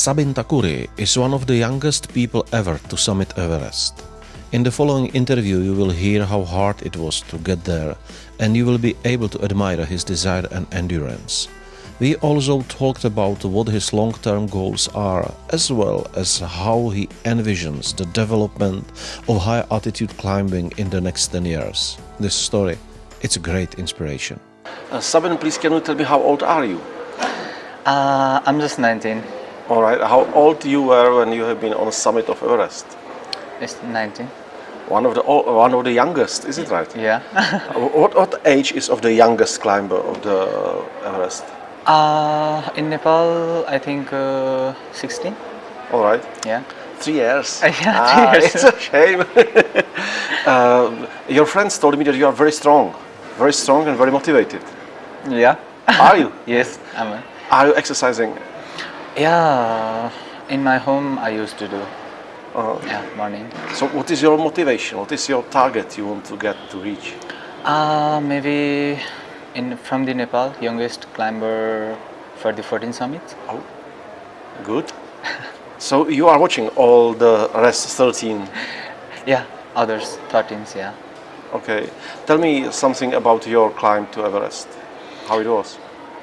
Sabin Takuri is one of the youngest people ever to summit Everest. In the following interview, you will hear how hard it was to get there, and you will be able to admire his desire and endurance. We also talked about what his long term goals are, as well as how he envisions the development of high altitude climbing in the next 10 years. This story, it's a great inspiration. Uh, Sabin, please can you tell me how old are you? Uh, I'm just 19. All right. How old you were when you have been on the summit of Everest? It's 19. One of the one of the youngest, is it right? Yeah. what what age is of the youngest climber of the Everest? Uh, in Nepal, I think uh, 16. All right. Yeah. Three years. yeah, ah, three years. It's a shame. uh, your friends told me that you are very strong, very strong and very motivated. Yeah. Are you? yes, I'm. A, are you exercising? Yeah, in my home I used to do. Uh, yeah, morning. So what is your motivation? What is your target you want to get to reach? Uh, maybe in from the Nepal, youngest climber for the 14 summit. Oh, good. so you are watching all the rest 13? Yeah, others 13s, yeah. Okay. Tell me something about your climb to Everest. How it was?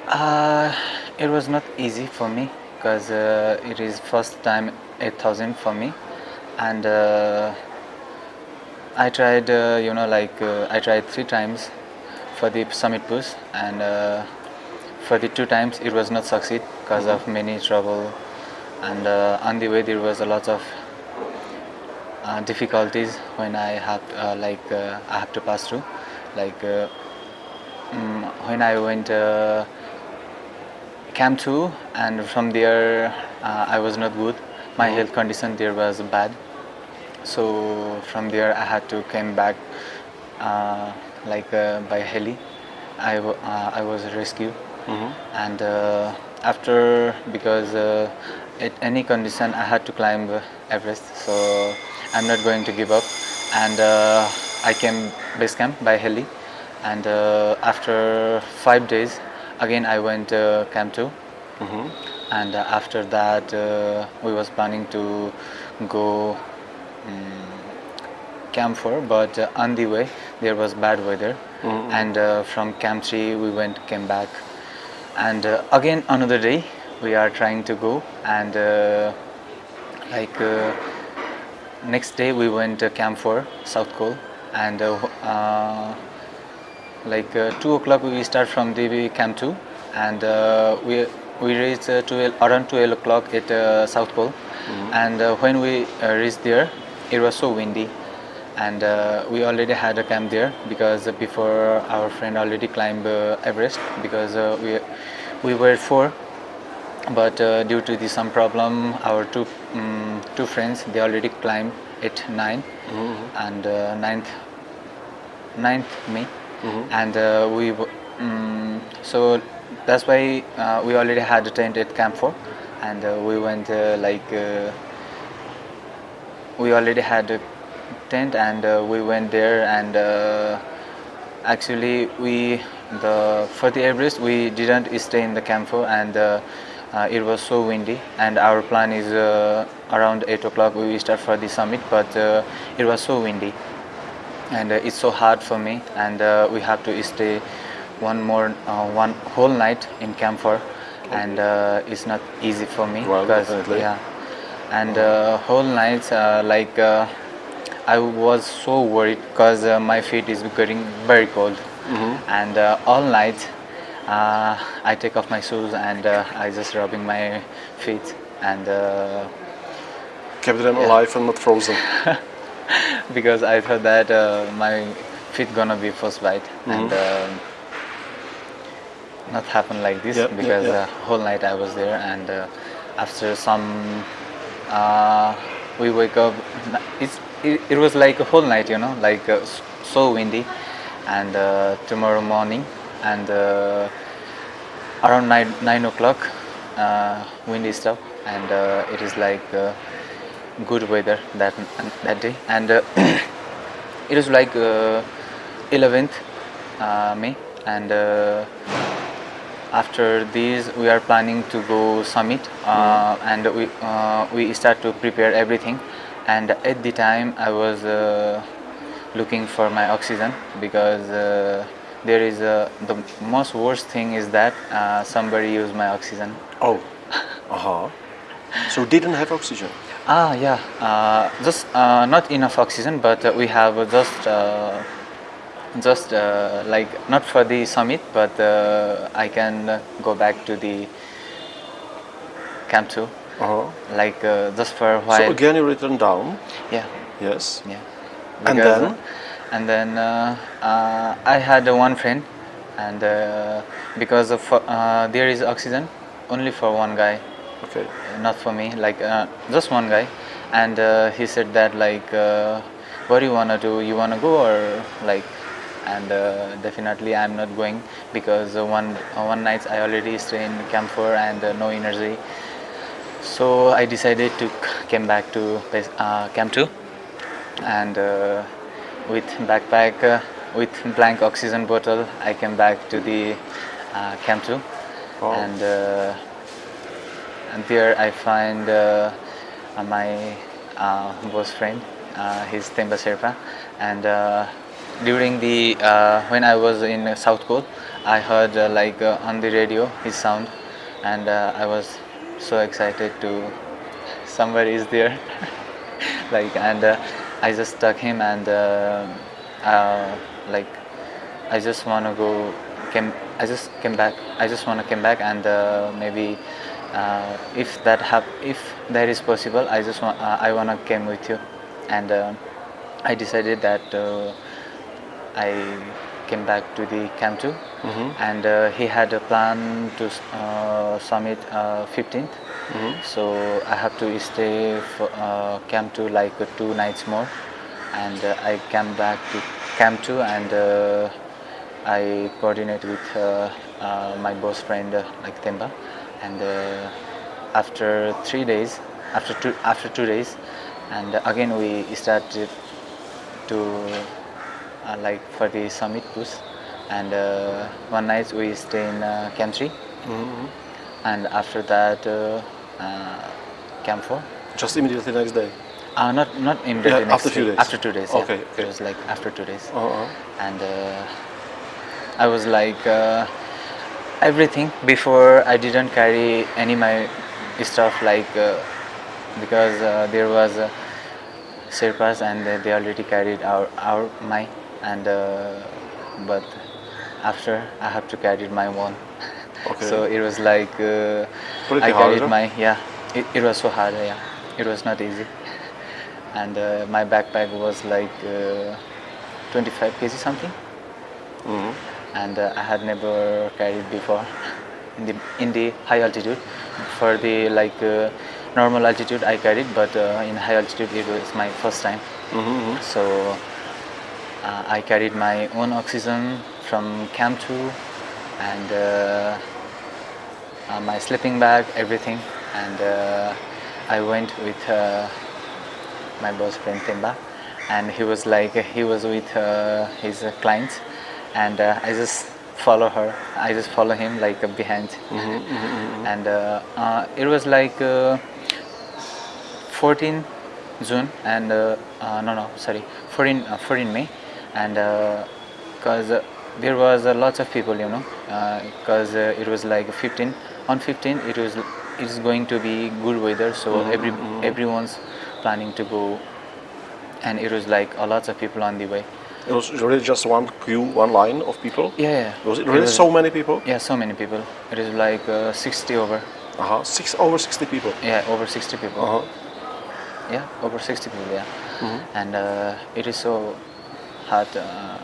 Uh, it was not easy for me because uh, it is first time 8000 for me. And uh, I tried uh, you know like uh, I tried three times for the summit push and uh, for the two times it was not succeed because mm -hmm. of many trouble. And uh, on the way there was a lot of difficulties when I have like I have to pass through. Like um, when I went Camp 2 and from there I was not good. My mm -hmm. health condition there was bad. So from there I had to came back uh, like uh, by heli. I, uh, I was rescued. Mm -hmm. and uh, after because uh, at any condition I had to climb Everest. So I'm not going to give up. And uh, I came base camp by heli. And after five days again I went camp 2 mm -hmm. and after that we was planning to go um, camp 4 but uh, on the way there was bad weather. Mm -hmm. and uh, from camp 3 we went came back. And uh, again another day we are trying to go. And uh, like uh, next day we went to camp 4 south col and uh, like 2 o'clock we start from the camp 2 and we we reached 12, around 12 o'clock at south Col. Mm -hmm. and when we reached there it was so windy. And uh, we already had a camp there because before our friend already climbed uh, Everest because uh, we we were four. But uh, due to the some problem our two um, two friends they already climbed at 9 mm -hmm. and uh, ninth ninth May -hmm. and uh, we um, so that's why we already had a tent at camp 4 and we went like we already had a tent and uh, we went there and uh, actually we the for the Everest we didn't stay in the camp 4 and uh, uh, it was so windy. And our plan is uh, around 8 o'clock we start for the summit but uh, it was so windy and it's so hard for me. And we have to stay one more one whole night in camp 4 and it's not easy for me well, because definitely. yeah. And uh, whole night uh, like uh, I was so worried because uh, my feet is getting very cold. Mm -hmm. and uh, all night uh, I take off my shoes and I just rubbing my feet. And kept them yeah. alive and not frozen because I thought that my feet gonna be frostbite mm -hmm. and not happen like this yep, because yep, yep. whole night I was there and after some uh, we wake up it's it, it, was like a whole night you know like uh, so windy and uh, tomorrow morning and uh, around 9 9 o'clock uh, windy stuff and uh, it is like good weather that that day. And it was like 11th May. And after this we are planning to go summit uh, and we uh, we start to prepare everything. And at the time i was uh, looking for my oxygen because uh, there is a, the most worst thing is that uh, somebody used my oxygen. Oh, uh-huh. So didn't have oxygen. Ah yeah uh, just uh, not enough oxygen but uh, we have just uh, just uh, like not for the summit but uh, i can go back to the camp 2. Uh-huh. like uh, just for a while So again you return down. yeah Yes. yeah And then? and then uh, uh, i had uh, one friend and uh, because of uh, there is oxygen only for one guy Okay. not for me like uh, just one guy and uh, he said that like uh, what do you want to do you want to go or like and uh, definitely i'm not going because uh, one uh, one night i already stay in camp 4 and uh, no energy so i decided to came back to uh, camp 2 and uh, with backpack uh, with blank oxygen bottle i came back to the uh, camp 2 Wow. and uh, and there I find uh, uh, my uh, boss friend, uh, his Temba Sherpa, and uh, during the uh, when I was in South Col, I heard uh, like uh, on the radio his sound, and uh, I was so excited to somebody is there, like and uh, I just stuck him and uh, uh, like I just want to go came I just came back I just want to come back and uh, maybe uh, if that hap- if that is possible I just want uh, I want to came with you. And uh, I decided that uh, I came back to the camp 2 and uh, he had a plan to uh, summit uh, 15th so I have to stay for uh, camp 2 like two nights more. And I came back to camp 2 and uh, I coordinate with uh, uh, my boss friend uh, like Temba and uh, after three days after two after two days and again we started to uh, like for the summit push and uh, one night we stay in uh, camp 3 and after that uh, uh, camp 4 Just immediately the next day. uh, not not immediately Yeah, after few day, days. after two days yeah. Okay, okay. it was like after two days Uh-huh. and uh, I was like uh, everything before I didn't carry any my stuff like uh, because uh, there was uh, Sherpas and they, already carried our our my and uh, but after I have to carry my one Okay. so it was like uh, I carried hard, huh? my yeah it, it was so hard yeah it was not easy and uh, my backpack was like uh, 25 kg something Mhm. And uh, I had never carried before in the in the high altitude. For the like uh, normal altitude, I carried, but uh, in high altitude, it was my first time. Mhm. So uh, I carried my own oxygen from Camp 2 and uh, uh, my sleeping bag, everything, and uh, I went with uh, my boss friend Temba, and he was like he was with uh, his clients, and uh, I just follow her. I just follow him like behind, and uh, uh, it was like. Uh, 14 June and uh, uh, no no sorry 14 uh, 14 May. And because uh, there was uh, lots of people you know because uh, it was like 15 on 15 it was it is going to be good weather. So every everyone's planning to go. And it was like a lots of people on the way It was really just one queue, one line of people. yeah, yeah. Was it really so many people? yeah so many people it is like uh, 60 over Uh-huh. Six over sixty people. yeah over 60 people Uh-huh. yeah over 60 people yeah and uh, it is so hot uh,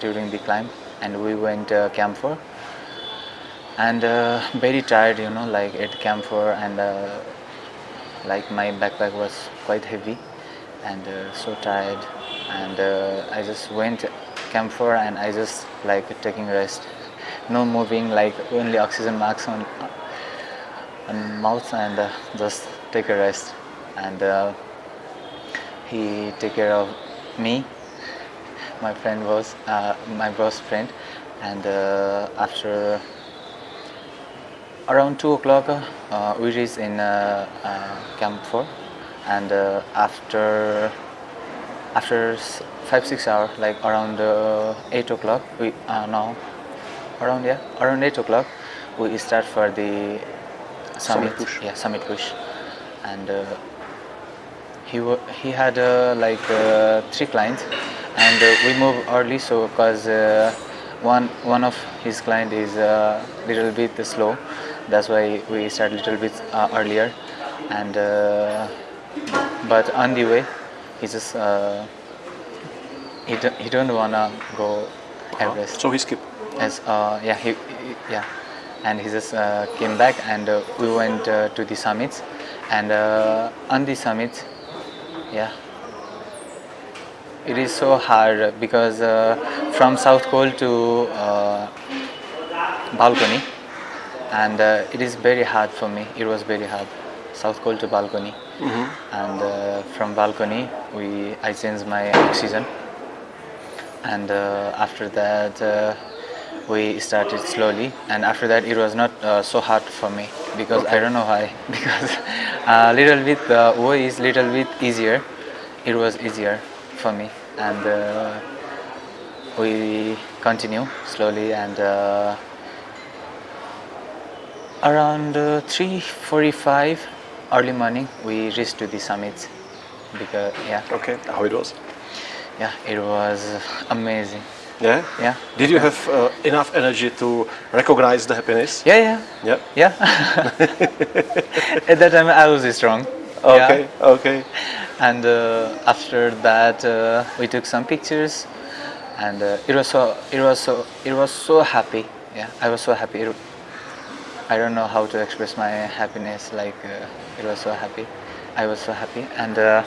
during the climb and we went uh, camp 4 and uh, very tired you know like at camp 4 and uh, like my backpack was quite heavy and uh, so tired and uh, i just went camp 4 and i just like taking rest. No moving like only oxygen masks on on mouth and uh, just take a rest. And uh, he take care of me my friend was uh, my boss friend. And uh, after around two o'clock, uh, we reached in uh, Camp Four, and after after five six hours, like around uh, eight o'clock, we uh, now around yeah around eight o'clock, we start for the summit. Summit push. Yeah, summit push, and. Uh, he he had uh, like uh, three clients and uh, we move early so because uh, one one of his client is a little bit slow that's why we start a little bit uh, earlier and uh, but on the way he just uh, he, don't, he don't wanna go Everest. So he skipped. as uh, yeah he, he- yeah. And he just uh, came back and uh, we went uh, to the summits and uh, on the summit yeah. It is so hard because uh, from south col to uh, balcony. And uh, it is very hard for me. It was very hard. South col to balcony and uh, from balcony we i changed my oxygen. And uh, after that uh, we started slowly. And after that it was not uh, so hard for me because i don't know why. Because a little bit the way is little bit easier. It was easier for me. And uh, we continue slowly and uh, around uh, 3.45 early morning we reached to the summit because yeah Okay, how it was? yeah it was amazing Yeah? yeah Did you have uh, enough energy to recognize the happiness? yeah yeah Yeah. Yeah. At that time, I was strong. Okay, Yeah. okay. And uh, after that, uh, we took some pictures, and uh, it was so it was so it was so happy. Yeah, I was so happy. It, I don't know how to express my happiness. Like uh, it was so happy. I was so happy, and uh,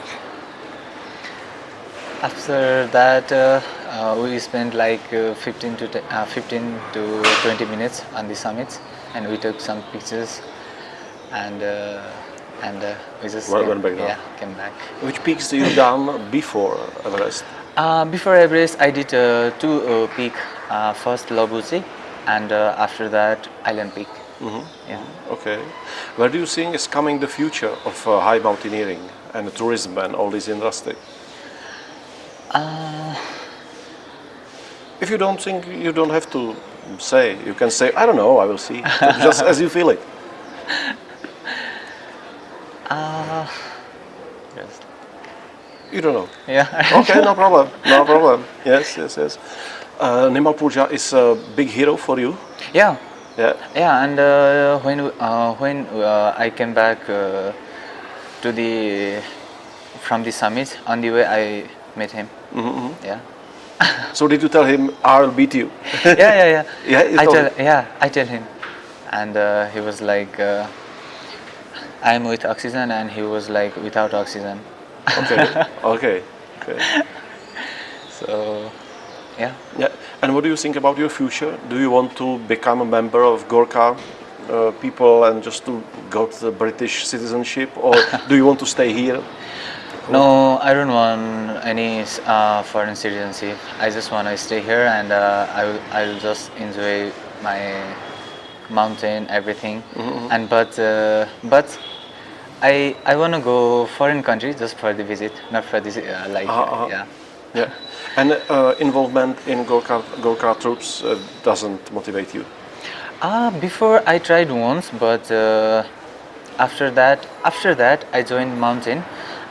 after that, uh, uh, we spent like uh, 15 to uh, 15 to 20 minutes on the summit, and we took some pictures, and uh, and uh, we just Well, came, back yeah came back. Which peaks do you done before Everest? Uh, before Everest, I did uh, two uh, peak. Uh, first Lobuche, and uh, after that Island Peak. Yeah. Okay. Where do you think is coming the future of uh, high mountaineering and tourism and all this industry? Uh, If you don't think, you don't have to say. You can say, I don't know, I will see. Just as you feel it. uh, yes. You don't know. Yeah. Okay, no problem. No problem. Yes, yes, yes. Uh, Nirmal Purja is a big hero for you. yeah. Yeah. Yeah, and uh, when uh, when uh, I came back uh, to the from the summit on the way, I met him. Mm-hmm. Yeah. So did you tell him, I'll beat you? yeah, yeah, yeah. Yeah, I tell, him. yeah, I tell him, and uh, he was like, uh, "I'm with oxygen," and he was like, "Without oxygen." Okay, okay, okay. So, yeah. Yeah. And what do you think about your future? Do you want to become a member of Gorkha uh, people and just to got the British citizenship, or do you want to stay here? No, I don't want any uh, foreign citizenship. I just want to stay here, and uh, I will, I will just enjoy my mountain, everything. And but uh, but I I want to go foreign country just for the visit, not for this uh, like uh-huh. yeah. Yeah. And uh, involvement in Gorkha, Gorkha troops uh, doesn't motivate you. Uh, before I tried once, but uh, after that, after that I joined mountain,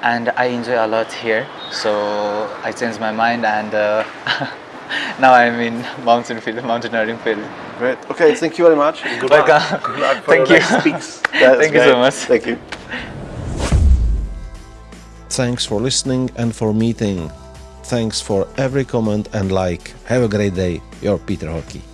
and I enjoy a lot here. So I changed my mind, and uh, now I'm in mountain field, mountaineering field. Great. Okay. Thank you very much. Good Welcome. Good luck for Thank you. next speaks. That's Thank you so much. Thank you. Thanks for listening and for meeting. Thanks for every comment and like. Have a great day. Your Peter Hockey.